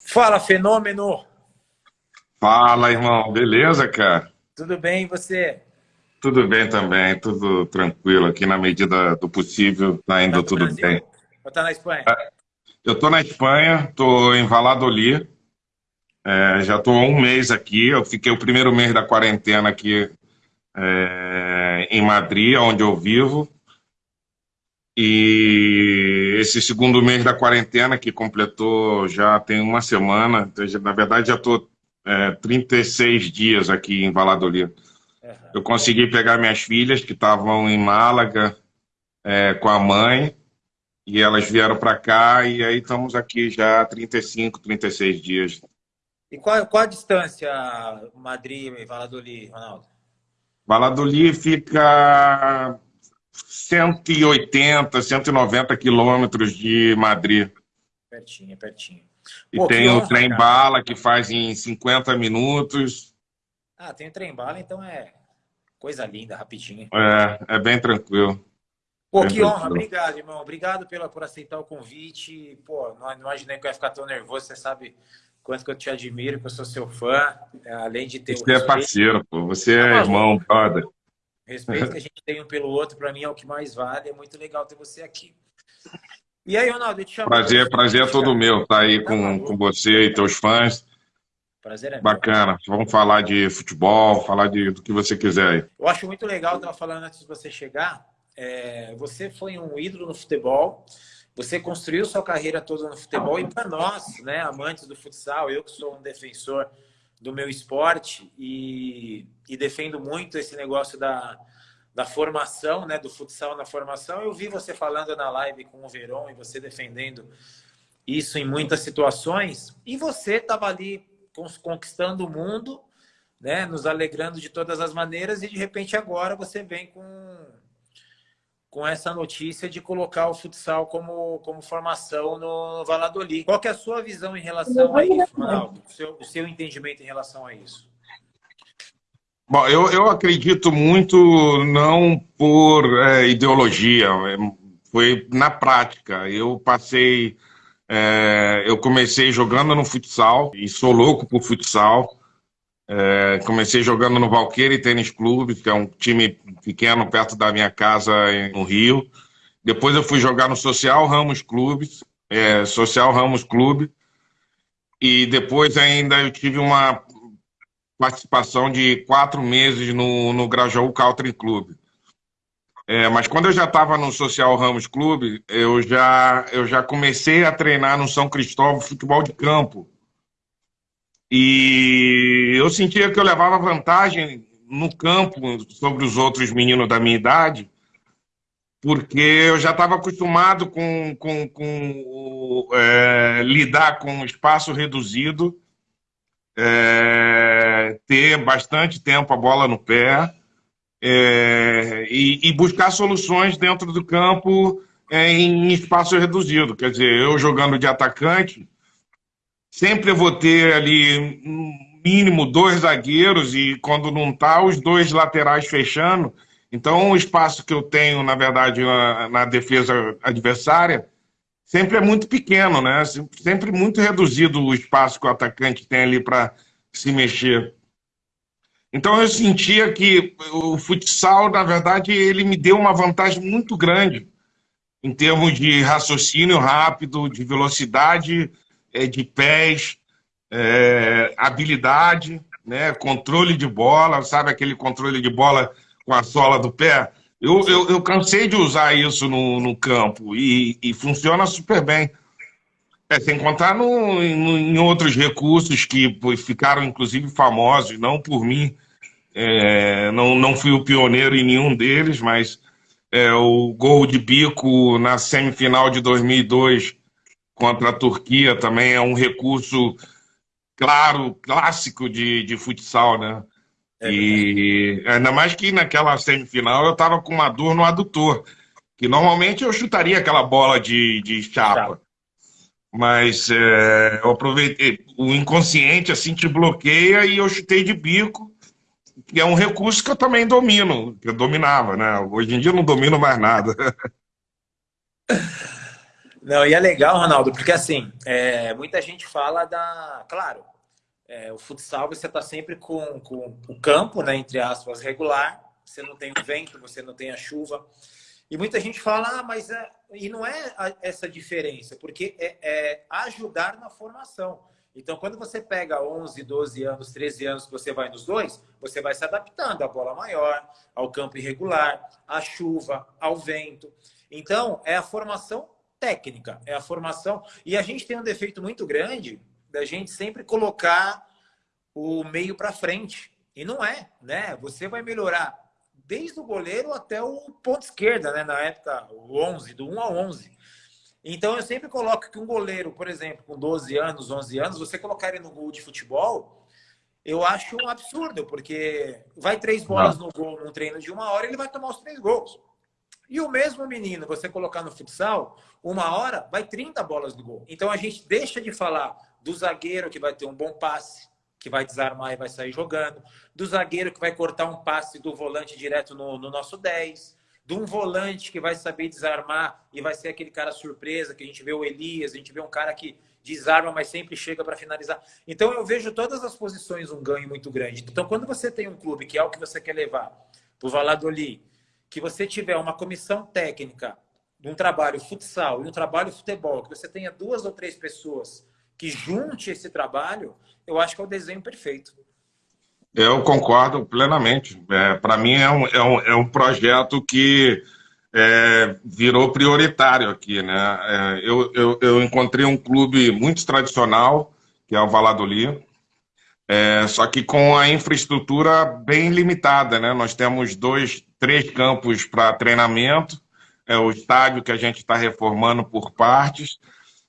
Fala, fenômeno! Fala, irmão. Beleza, cara? Tudo bem, e você? Tudo bem também, tudo tranquilo aqui na medida do possível, tá indo Tá tudo Brasil? bem. Ou tá na Espanha? Eu tô na Espanha, tô em Valladolid, é, já tô há um mês aqui, eu fiquei o primeiro mês da quarentena aqui é, em Madrid, onde eu vivo, e esse segundo mês da quarentena, que completou já tem uma semana, então, na verdade já tô é, 36 dias aqui em Valladolid. Aham. Eu consegui pegar minhas filhas que estavam em Málaga é, com a mãe e elas vieram para cá e aí estamos aqui já há 35, 36 dias. E qual, qual a distância Madrid e Valladolid, Ronaldo? Valladolid fica 180, 190 quilômetros de Madrid. Pertinho, pertinho. E Pô, tem o honra, trem cara. bala que faz em 50 minutos. Ah, tem o trem bala, então é coisa linda, rapidinho. É, é bem tranquilo. Pô, Bem que honra, obrigado, irmão. Obrigado pela, por aceitar o convite. Pô, não, não imaginei que eu ia ficar tão nervoso. Você sabe quanto que eu te admiro, que eu sou seu fã. É, Além de ter Você é parceiro, pô. Você Tá é maluco. irmão, brother. Respeito que a gente tem um pelo outro, para mim é o que mais vale. É muito legal ter você aqui. E aí, Ronaldo, eu te chamo. Prazer, prazer é todo meu estar aí Tá com, com você e teus fãs. Prazer é meu. Bacana. Vamos falar de futebol, falar de, do que você quiser aí. Eu acho muito legal, eu estava falando antes de você chegar, é, você foi um ídolo no futebol, você construiu sua carreira toda no futebol, e para nós, né, amantes do futsal, eu que sou um defensor do meu esporte e, e defendo muito esse negócio da, da formação, né, do futsal na formação, eu vi você falando na live com o Verón e você defendendo isso em muitas situações, e você estava ali conquistando o mundo, né, nos alegrando de todas as maneiras e de repente agora você vem com com essa notícia de colocar o futsal como, como formação no Valladolid. Qual é a sua visão em relação a isso, Ronaldo? O seu, o seu entendimento em relação a isso? Bom, eu, eu acredito muito não por é, ideologia, é, foi na prática. Eu passei, é, eu comecei jogando no futsal e sou louco por futsal. É, comecei jogando no Valqueire Tênis Clube, que é um time pequeno perto da minha casa no Rio. Depois eu fui jogar no Social Ramos Clube, é, Social Ramos Clube. E depois ainda eu tive uma participação de quatro meses no, no Grajaú Country Club. É, mas quando eu já estava no Social Ramos Clube, eu já, eu já comecei a treinar no São Cristóvão futebol de campo. E eu sentia que eu levava vantagem no campo sobre os outros meninos da minha idade, porque eu já estava acostumado com, com, com é, lidar com espaço reduzido é, ter bastante tempo a bola no pé é, e, e buscar soluções dentro do campo é, em espaço reduzido. Quer dizer, eu jogando de atacante, sempre eu vou ter ali mínimo dois zagueiros e quando não tá, os dois laterais fechando. Então, o espaço que eu tenho, na verdade, na, na defesa adversária, sempre é muito pequeno, né? Sempre muito reduzido o espaço que o atacante tem ali para se mexer. Então eu sentia que o futsal, na verdade, ele me deu uma vantagem muito grande em termos de raciocínio rápido, de velocidade eh, de pés, eh, habilidade, né? controle de bola, sabe aquele controle de bola com a sola do pé? Eu, eu, eu cansei de usar isso no, no campo e, e funciona super bem. É, sem contar no, no- em outros recursos que ficaram, inclusive, famosos, não por mim. É, não, não fui o pioneiro em nenhum deles, mas é, o gol de bico na semifinal de 2002 contra a Turquia também é um recurso claro, clássico de, de futsal, né? É e ainda mais que naquela semifinal eu estava com uma dor no adutor, que normalmente eu chutaria aquela bola de, de chapa. Mas é, eu aproveitei, o inconsciente assim te bloqueia e eu chutei de bico, que é um recurso que eu também domino, que eu dominava, né? Hoje em dia eu não domino mais nada. Não, e é legal, Ronaldo, porque assim, é, muita gente fala da. Claro, é, o futsal você está sempre com, com o campo, né, entre aspas, regular, você não tem o vento, você não tem a chuva. E muita gente fala, ah, mas é... e não é essa diferença, porque é, é, ajudar na formação. Então, quando você pega 11, 12 anos, 13 anos que você vai nos dois, você vai se adaptando à bola maior, ao campo irregular, à chuva, ao vento. Então, é a formação técnica, é a formação. E a gente tem um defeito muito grande da gente sempre colocar o meio para frente. E não é, né? Você vai melhorar desde o goleiro até o ponto esquerda, né? Na época, o 11, do 1 ao 11. Então, eu sempre coloco que um goleiro, por exemplo, com 12 anos, 11 anos, você colocar ele no gol de futebol, eu acho um absurdo, porque vai três bolas não. no gol num treino de uma hora, ele vai tomar os três gols. E o mesmo menino, você colocar no futsal, uma hora, vai 30 bolas no gol. Então, a gente deixa de falar do zagueiro que vai ter um bom passe, que vai desarmar e vai sair jogando, do zagueiro que vai cortar um passe do volante direto no, no nosso 10, de um volante que vai saber desarmar e vai ser aquele cara surpresa, que a gente vê o Elias, a gente vê um cara que desarma, mas sempre chega para finalizar. Então eu vejo todas as posições um ganho muito grande. Então quando você tem um clube que é o que você quer levar o Valladolid, que você tiver uma comissão técnica de um trabalho futsal e um trabalho futebol, que você tenha duas ou três pessoas que junte esse trabalho, eu acho que é o desenho perfeito. Eu concordo plenamente. É, Para mim é um, é, um, é um projeto que é, virou prioritário aqui. Né? É, eu, eu, eu, encontrei um clube muito tradicional, que é o Valladolid, é, só que com a infraestrutura bem limitada. Né? Nós temos dois, três campos para treinamento, é o estádio que a gente está reformando por partes,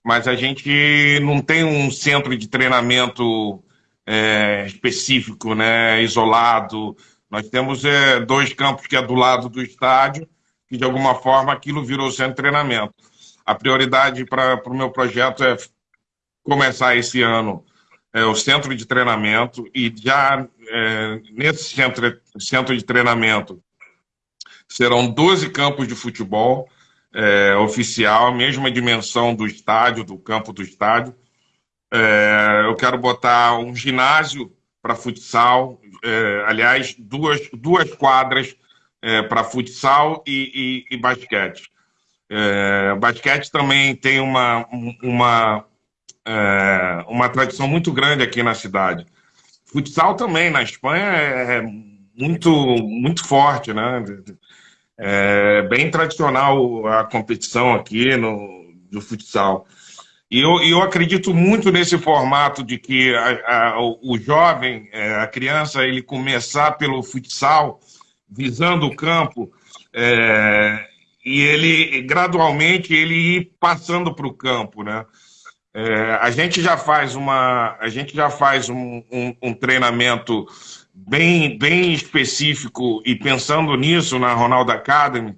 mas a gente não tem um centro de treinamento é, específico, né, isolado. Nós temos é, dois campos que é do lado do estádio, que de alguma forma aquilo virou centro de treinamento. A prioridade para o meu projeto é começar esse ano é, o centro de treinamento e já é, nesse centro, centro de treinamento serão 12 campos de futebol é, oficial, mesma dimensão do estádio, do campo do estádio, é, eu quero botar um ginásio para futsal, é, aliás, duas, duas quadras é, para futsal e, e, e basquete. É, basquete também tem uma, uma, é, uma tradição muito grande aqui na cidade. Futsal também, na Espanha, é muito, muito forte, né? É bem tradicional a competição aqui no, do futsal. E eu, eu acredito muito nesse formato de que a, a, o jovem, é, a criança, ele começar pelo futsal, visando o campo, é, e ele gradualmente ele ir passando para o campo, né? É, a gente já faz uma, a gente já faz um, um, um, treinamento bem, bem específico e pensando nisso na Ronaldo Academy,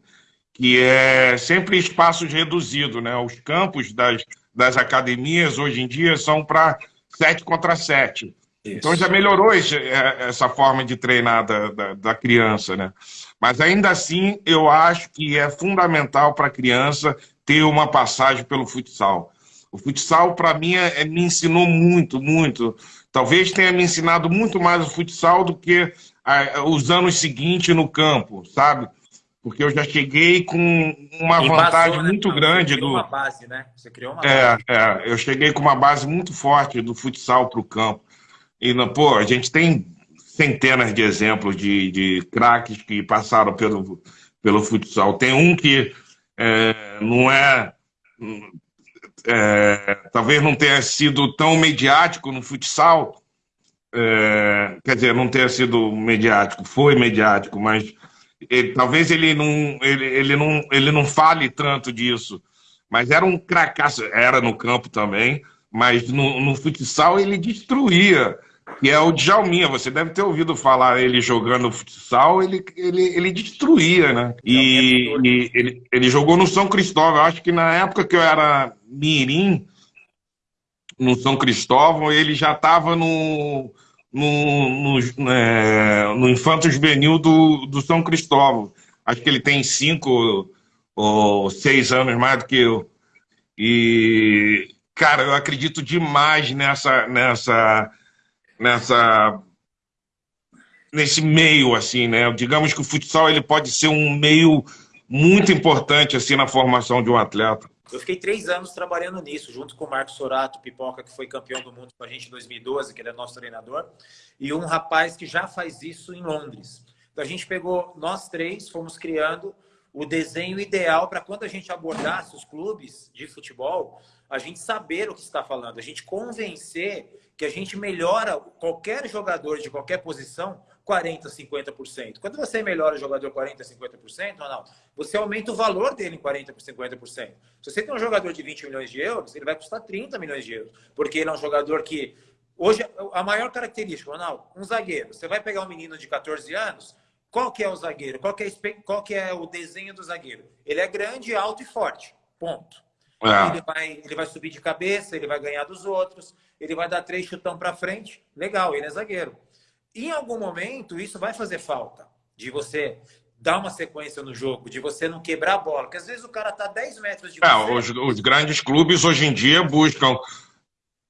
que é sempre espaços reduzidos, né? Os campos das das academias hoje em dia são para 7 contra 7. Então já melhorou esse, é, essa forma de treinar da, da, da, criança, né? Mas ainda assim, eu acho que é fundamental para a criança ter uma passagem pelo futsal. O futsal, para mim, é, me ensinou muito, muito. Talvez tenha me ensinado muito mais o futsal do que a, os anos seguintes no campo, sabe? porque eu já cheguei com uma vantagem né? muito Não, grande você do. Uma base, né? Você criou uma é, base. É, eu cheguei com uma base muito forte do futsal para o campo. E, pô, a gente tem centenas de exemplos de, de craques que passaram pelo, pelo futsal. Tem um que é, não é, é, Talvez não tenha sido tão mediático no futsal. É, quer dizer, não tenha sido mediático, foi mediático, mas ele, talvez ele não, ele, ele, não, ele não fale tanto disso, mas era um cracaço, era no campo também, mas no, no futsal ele destruía, que é o Djalminha, você deve ter ouvido falar ele jogando futsal, ele, ele, ele destruía, né? E, e ele, ele jogou no São Cristóvão, acho que na época que eu era mirim, no São Cristóvão, ele já estava no no, no, é, no do, do São Cristóvão. Acho que ele tem cinco ou seis anos mais do que eu. E, cara, eu acredito demais nessa, nessa, nessa, nesse meio, assim, né? Digamos que o futsal ele pode ser um meio muito importante, assim, na formação de um atleta. Eu fiquei três anos trabalhando nisso, junto com o Marcos Sorato, Pipoca, que foi campeão do mundo com a gente em 2012, que ele é nosso treinador, e um rapaz que já faz isso em Londres. Então a gente pegou, nós três, fomos criando o desenho ideal para quando a gente abordasse os clubes de futebol, a gente saber o que está falando, a gente convencer que a gente melhora qualquer jogador de qualquer posição 40%, 50%. Quando você melhora o jogador 40%, 50%, Ronaldo, você aumenta o valor dele em 40%, 50%. Se você tem um jogador de 20 milhões de euros, ele vai custar 30 milhões de euros, porque ele é um jogador que... Hoje, a maior característica, Ronaldo, um zagueiro. Você vai pegar um menino de 14 anos, qual que é o zagueiro? Qual que é, qual que é o desenho do zagueiro? Ele é grande, alto e forte. Ponto. É. Ele, vai, ele vai subir de cabeça, ele vai ganhar dos outros, ele vai dar três chutão para frente. Legal, ele é zagueiro em algum momento, isso vai fazer falta. De você dar uma sequência no jogo, de você não quebrar a bola. Porque às vezes o cara tá 10 metros de é, os, os, grandes clubes hoje em dia buscam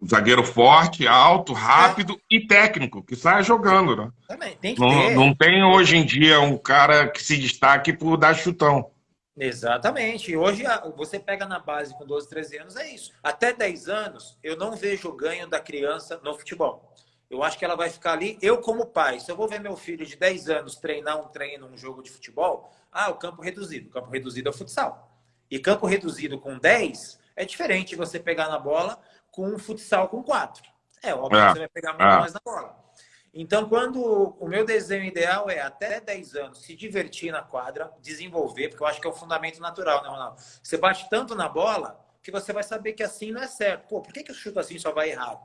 um zagueiro forte, alto, rápido é. e técnico, que saia jogando, né? Também, tem que não, ter. não tem hoje em dia um cara que se destaque por dar chutão. Exatamente. Hoje você pega na base com 12, 13 anos, é isso. Até 10 anos, eu não vejo o ganho da criança no futebol. Eu acho que ela vai ficar ali. Eu, como pai, se eu vou ver meu filho de 10 anos treinar um treino, um jogo de futebol, ah, o campo reduzido. O campo reduzido é o futsal. E campo reduzido com 10 é diferente você pegar na bola com um futsal com 4. É óbvio é. que você vai pegar muito é. mais na bola. Então, quando o meu desenho ideal é até 10 anos se divertir na quadra, desenvolver, porque eu acho que é o fundamento natural, né, Ronaldo? Você bate tanto na bola que você vai saber que assim não é certo. Pô, por que, que eu chuto assim só vai errado?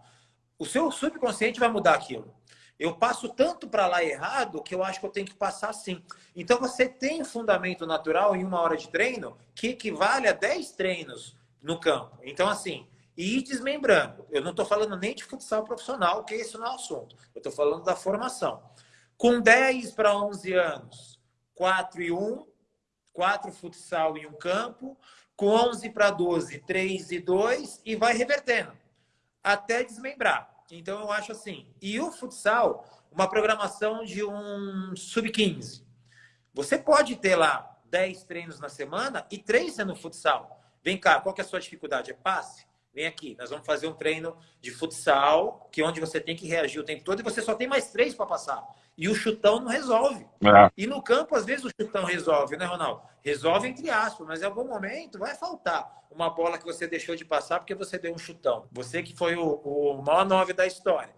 O seu subconsciente vai mudar aquilo. Eu passo tanto para lá errado que eu acho que eu tenho que passar assim. Então você tem fundamento natural em uma hora de treino que equivale a 10 treinos no campo. Então, assim, e ir desmembrando. Eu não estou falando nem de futsal profissional, que esse não é assunto. Eu estou falando da formação. Com 10 para 11 anos, 4 e 1, 4 futsal em um campo. Com 11 para 12, 3 e 2, e vai revertendo até desmembrar. Então eu acho assim. E o futsal, uma programação de um sub-15. Você pode ter lá 10 treinos na semana e 3 sendo futsal. Vem cá, qual que é a sua dificuldade? É passe? Vem aqui, nós vamos fazer um treino de futsal, que é onde você tem que reagir o tempo todo e você só tem mais três para passar. E o chutão não resolve. É. E no campo, às vezes, o chutão resolve, né, Ronaldo? Resolve entre aspas, mas em algum momento vai faltar uma bola que você deixou de passar porque você deu um chutão. Você que foi o, o maior nove da história.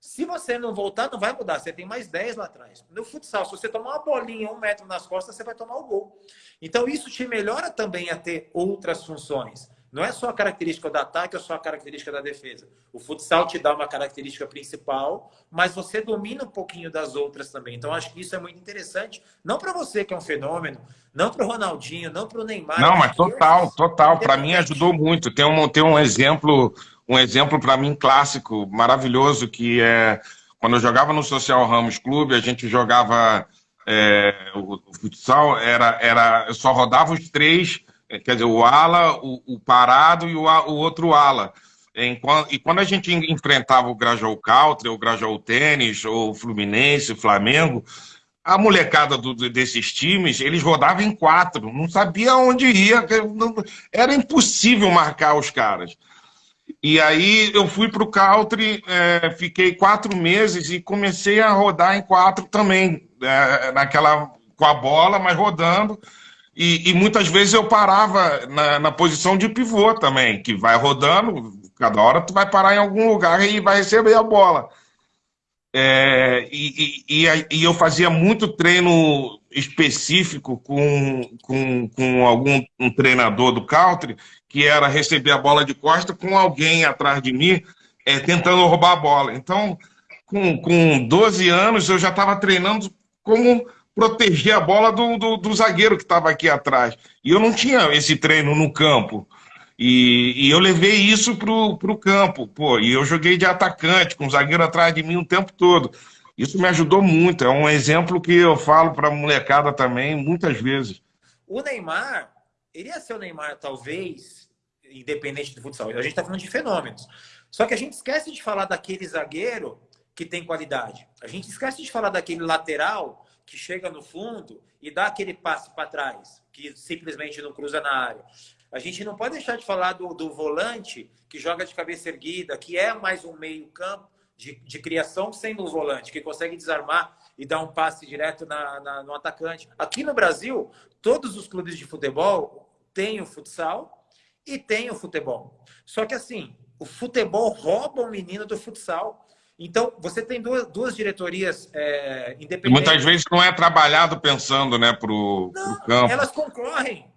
Se você não voltar, não vai mudar. Você tem mais 10 lá atrás. No futsal, se você tomar uma bolinha um metro nas costas, você vai tomar o gol. Então, isso te melhora também a ter outras funções. Não é só a característica do ataque ou só a característica da defesa. O futsal te dá uma característica principal, mas você domina um pouquinho das outras também. Então, acho que isso é muito interessante. Não para você, que é um fenômeno, não para o Ronaldinho, não para o Neymar. Não, mas total, total. Para mim ajudou muito. Tem um, tem um exemplo, um exemplo para mim clássico, maravilhoso, que é quando eu jogava no Social Ramos Clube, a gente jogava é, o, o futsal, era, era, eu só rodava os três quer dizer, o ala, o, o parado e o, o, outro ala. E quando a gente enfrentava o Grajaú Country, o Grajaú Tênis, o Fluminense, o Flamengo, a molecada do, desses times, eles rodavam em quatro, não sabia onde ia, era impossível marcar os caras. E aí eu fui para o country, é, fiquei quatro meses e comecei a rodar em quatro também, é, naquela com a bola, mas rodando. E, e, muitas vezes eu parava na, na, posição de pivô também, que vai rodando, cada hora tu vai parar em algum lugar e vai receber a bola. É, e, e, e, eu fazia muito treino específico com, com, com algum um treinador do country, que era receber a bola de costa com alguém atrás de mim, é, tentando roubar a bola. Então, com, com 12 anos, eu já estava treinando como proteger a bola do, do, do zagueiro que estava aqui atrás. E eu não tinha esse treino no campo. E, e eu levei isso para o campo. Pô, e eu joguei de atacante, com o zagueiro atrás de mim o tempo todo. Isso me ajudou muito. É um exemplo que eu falo para molecada também, muitas vezes. O Neymar, iria ser o Neymar, talvez, independente do futsal. A gente está falando de fenômenos. Só que a gente esquece de falar daquele zagueiro que tem qualidade. A gente esquece de falar daquele lateral que chega no fundo e dá aquele passe para trás, que simplesmente não cruza na área. A gente não pode deixar de falar do, do volante que joga de cabeça erguida, que é mais um meio campo de, de criação sendo o volante, que consegue desarmar e dar um passe direto na, na, no atacante. Aqui no Brasil, todos os clubes de futebol têm o futsal e têm o futebol. Só que assim, o futebol rouba o menino do futsal. Então, você tem duas, duas diretorias é, independentes. Muitas vezes não é trabalhado pensando né, para o campo. Elas concorrem.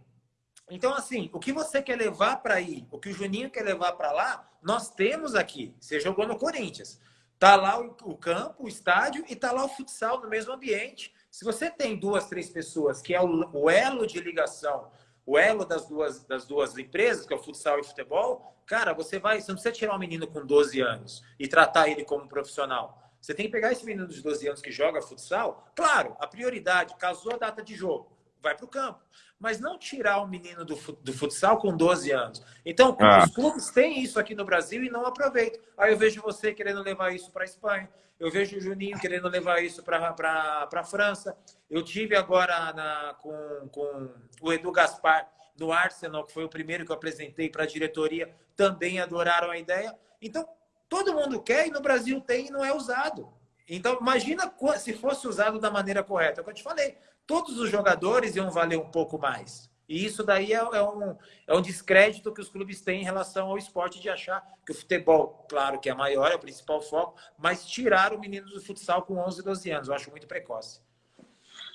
Então, assim, o que você quer levar para aí, o que o Juninho quer levar para lá, nós temos aqui. Você jogou no Corinthians. Tá lá o, o, campo, o estádio e tá lá o futsal no mesmo ambiente. Se você tem duas, três pessoas que é o, o elo de ligação, o elo das duas, das duas empresas, que é o futsal e o futebol, cara, você vai, você não precisa tirar um menino com 12 anos e tratar ele como profissional. Você tem que pegar esse menino de 12 anos que joga futsal, claro, a prioridade, casou a data de jogo, vai para o campo mas não tirar o menino do, do futsal com 12 anos. Então, ah. os clubes têm isso aqui no Brasil e não aproveitam. Aí eu vejo você querendo levar isso para a Espanha, eu vejo o Juninho querendo levar isso para a França. Eu tive agora na, com, com o Edu Gaspar no Arsenal, que foi o primeiro que eu apresentei para a diretoria, também adoraram a ideia. Então, todo mundo quer e no Brasil tem e não é usado. Então, imagina se fosse usado da maneira correta. É o que eu te falei todos os jogadores iam valer um pouco mais. E isso daí é, é, um, é um descrédito que os clubes têm em relação ao esporte de achar que o futebol, claro que é maior, é o principal foco, mas tirar o menino do futsal com 11, 12 anos. Eu acho muito precoce.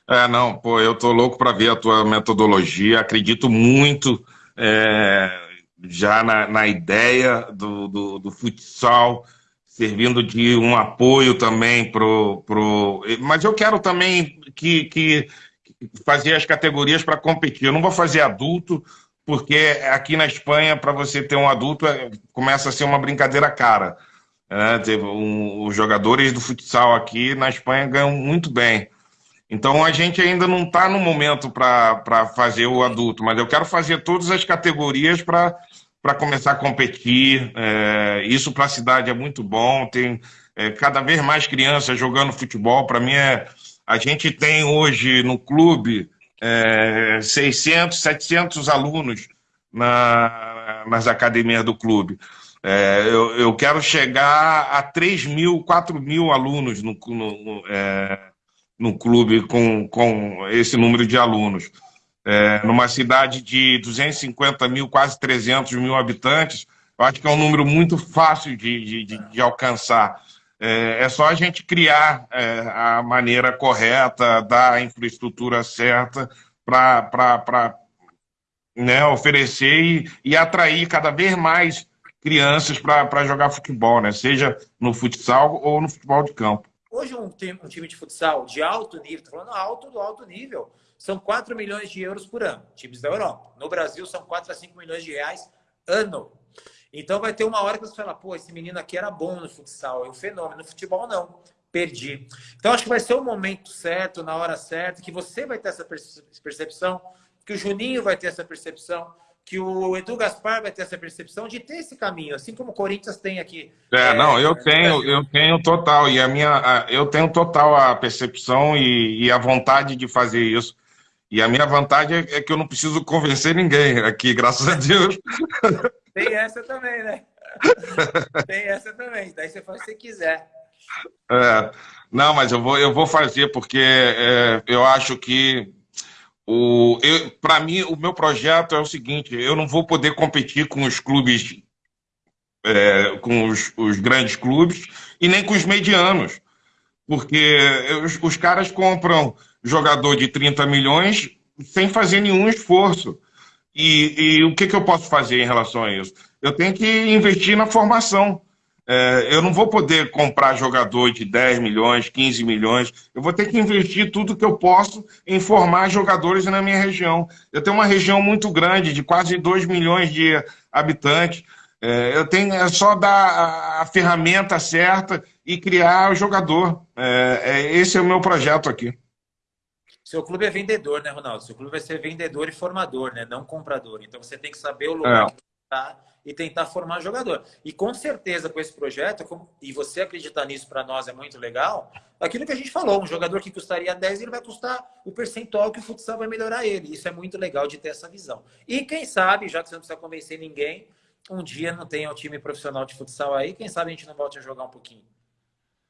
É, não, pô, eu tô louco para ver a tua metodologia, acredito muito é, já na, na ideia do, do, do, futsal, servindo de um apoio também pro, pro... Mas eu quero também que, que fazer as categorias para competir. Eu não vou fazer adulto, porque aqui na Espanha, para você ter um adulto, é, começa a ser uma brincadeira cara. É, os jogadores do futsal aqui na Espanha ganham muito bem. Então a gente ainda não está no momento para fazer o adulto, mas eu quero fazer todas as categorias para começar a competir. É, isso para a cidade é muito bom. Tem é, cada vez mais crianças jogando futebol. Para mim é, a gente tem hoje no clube é, 600, 700 alunos na, nas academias do clube. É, eu, eu, quero chegar a 3 mil, 4 mil alunos no, no, é, no clube com, com esse número de alunos. É, numa cidade de 250 mil, quase 300 mil habitantes, eu acho que é um número muito fácil de, de, de alcançar. É, é só a gente criar é, a maneira correta, dar a infraestrutura certa para né, oferecer e, e, atrair cada vez mais crianças para jogar futebol, né? seja no futsal ou no futebol de campo. Hoje um um time de futsal de alto nível, estou falando alto do alto nível, são 4 milhões de euros por ano, times da Europa. No Brasil são 4 a 5 milhões de reais ano. Então vai ter uma hora que você fala, pô, esse menino aqui era bom no futsal, é um fenômeno. No futebol, não. Perdi. Então acho que vai ser o momento certo, na hora certa, que você vai ter essa percepção, que o Juninho vai ter essa percepção, que o Edu Gaspar vai ter essa percepção de ter esse caminho, assim como o Corinthians tem aqui. É, é não, eu tenho, eu tenho total, e a minha, eu tenho total a percepção e, e, a vontade de fazer isso. E a minha vantagem é que eu não preciso convencer ninguém aqui, graças a Deus. Tem essa também, né? Tem essa também. Daí você faz o que você quiser. É, não, mas eu vou, eu vou fazer porque é, eu acho que o, para mim o meu projeto é o seguinte: eu não vou poder competir com os clubes, é, com os, os, grandes clubes e nem com os medianos, porque os, os caras compram jogador de 30 milhões sem fazer nenhum esforço. E, e o que, que eu posso fazer em relação a isso? Eu tenho que investir na formação. É, eu não vou poder comprar jogador de 10 milhões, 15 milhões. Eu vou ter que investir tudo que eu posso em formar jogadores na minha região. Eu tenho uma região muito grande, de quase 2 milhões de habitantes. É, eu tenho é só dar a, a, ferramenta certa e criar o jogador. É, é, esse é o meu projeto aqui. Seu clube é vendedor, né, Ronaldo? Seu clube vai ser vendedor e formador, né? Não comprador. Então você tem que saber o lugar é. que capacitar e tentar formar jogador. E com certeza com esse projeto, e você acreditar nisso para nós é muito legal, aquilo que a gente falou, um jogador que custaria 10, ele vai custar o percentual que o futsal vai melhorar ele. Isso é muito legal de ter essa visão. E quem sabe, já que você não precisa convencer ninguém, um dia não tenha um time profissional de futsal aí, quem sabe a gente não volte a jogar um pouquinho.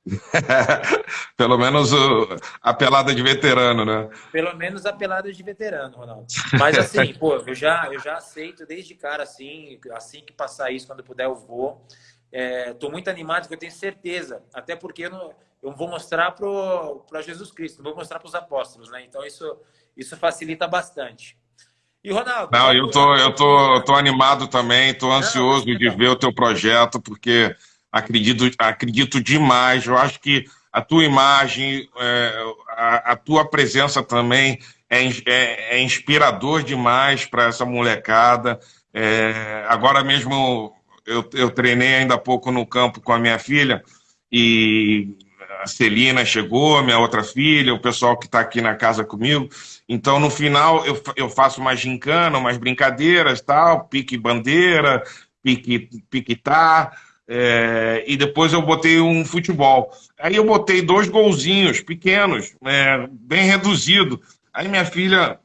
Pelo menos o, a pelada de veterano, né? Pelo menos a pelada de veterano, Ronaldo. Mas assim, pô, eu já, eu já aceito desde cara, assim, assim que passar isso, quando puder, eu vou. Estou é, muito animado, porque eu tenho certeza. Até porque eu, não, eu vou mostrar para Jesus Cristo, não vou mostrar para os apóstolos, né? Então isso, isso facilita bastante. E Ronaldo? Não, eu tô, eu tô, tô animado também, tô ansioso não, de ver o teu projeto, porque acredito, acredito demais. Eu acho que a tua imagem, é, a, a, tua presença também é, é, é inspirador demais para essa molecada. É, agora mesmo eu, eu treinei ainda há pouco no campo com a minha filha e a Celina chegou, minha outra filha, o pessoal que está aqui na casa comigo. Então, no final, eu, eu faço uma gincana, umas brincadeiras, tal, pique bandeira, pique, piquetar. É, e depois eu botei um futebol. Aí eu botei dois golzinhos pequenos, é, bem reduzido. Aí minha filha,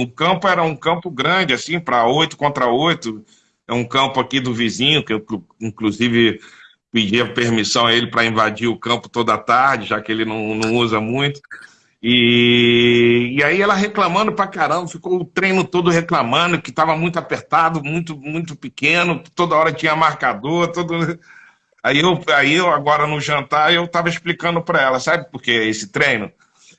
o campo era um campo grande, assim, para oito contra oito. É um campo aqui do vizinho, que eu, inclusive, pedi permissão a ele para invadir o campo toda tarde, já que ele não, não usa muito. E, e aí ela reclamando pra caramba, ficou o treino todo reclamando que estava muito apertado, muito muito pequeno, toda hora tinha marcador, todo... Aí eu, aí eu agora no jantar eu estava explicando para ela, sabe por que esse treino?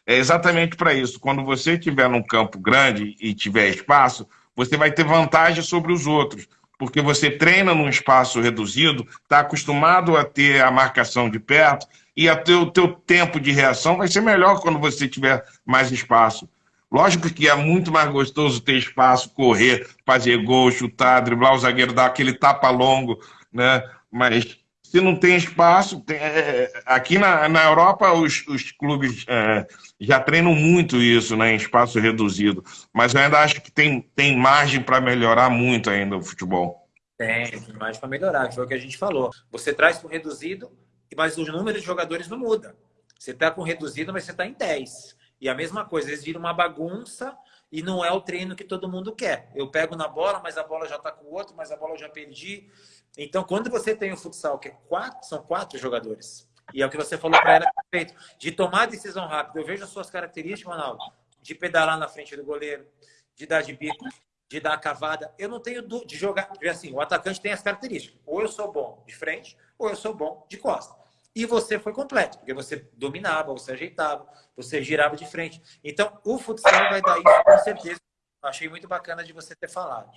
É exatamente para isso. Quando você estiver num campo grande e tiver espaço, você vai ter vantagem sobre os outros, porque você treina num espaço reduzido, está acostumado a ter a marcação de perto e o teu, teu tempo de reação vai ser melhor quando você tiver mais espaço. Lógico que é muito mais gostoso ter espaço, correr, fazer gol, chutar, driblar o zagueiro, dar aquele tapa longo, né? Mas se não tem espaço, tem, é, aqui na, na Europa os, os clubes é, já treinam muito isso, né, em espaço reduzido. Mas eu ainda acho que tem, tem margem para melhorar muito ainda o futebol. Tem, tem margem para melhorar, foi o que a gente falou. Você traz para o reduzido, mas o número de jogadores não muda. Você está com reduzido, mas você está em 10. E a mesma coisa, eles viram uma bagunça e não é o treino que todo mundo quer. Eu pego na bola, mas a bola já está com o outro, mas a bola eu já perdi. Então, quando você tem o futsal, que é quatro, são quatro jogadores, e é o que você falou para ela, feito, de tomar decisão rápida. Eu vejo as suas características, Ronaldo, de pedalar na frente do goleiro, de dar de bico, de dar a cavada. Eu não tenho de jogar. Assim, o atacante tem as características. Ou eu sou bom de frente, ou eu sou bom de costa. E você foi completo, porque você dominava, você ajeitava, você girava de frente. Então, o futsal vai dar isso com certeza. Achei muito bacana de você ter falado.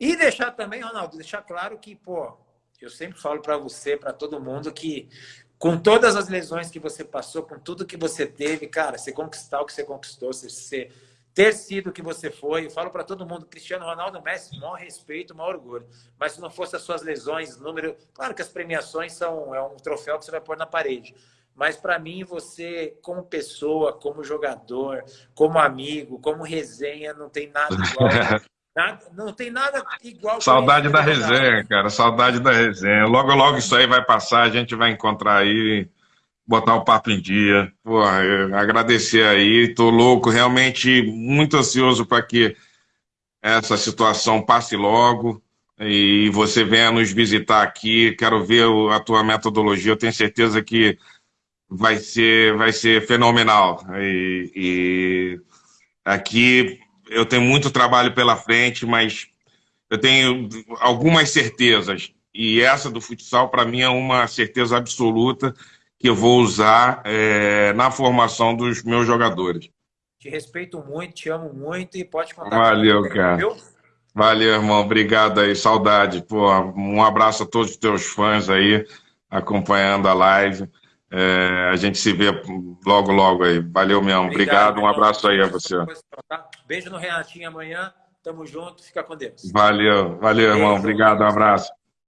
E deixar também, Ronaldo, deixar claro que, pô, eu sempre falo para você, para todo mundo, que com todas as lesões que você passou, com tudo que você teve, cara, você conquistar o que você conquistou, você ter sido o que você foi. Eu falo para todo mundo, Cristiano Ronaldo, Messi, maior respeito, maior orgulho. Mas se não fosse as suas lesões, número... Claro que as premiações são é um troféu que você vai pôr na parede. Mas para mim, você, como pessoa, como jogador, como amigo, como resenha, não tem nada igual. nada, não tem nada igual. Saudade da resenha, cara. Saudade da resenha. Logo, logo isso aí vai passar, a gente vai encontrar aí botar o papo em dia. Pô, agradecer aí, tô louco, realmente muito ansioso para que essa situação passe logo e você venha nos visitar aqui. Quero ver a tua metodologia, eu tenho certeza que vai ser, vai ser fenomenal. E, e aqui eu tenho muito trabalho pela frente, mas eu tenho algumas certezas. E essa do futsal, para mim, é uma certeza absoluta que eu vou usar é, na formação dos meus jogadores. Te respeito muito, te amo muito e pode contar Valeu, comigo, cara. Viu? Valeu, irmão. Obrigado aí. Saudade. Pô, um abraço a todos os teus fãs aí acompanhando a live. É, a gente se vê logo, logo aí. Valeu mesmo. Obrigado. Obrigado. Um abraço aí a você. Tá? Beijo no Renatinho amanhã. Tamo junto. Fica com Deus. Valeu. Valeu, irmão. Obrigado. Um abraço.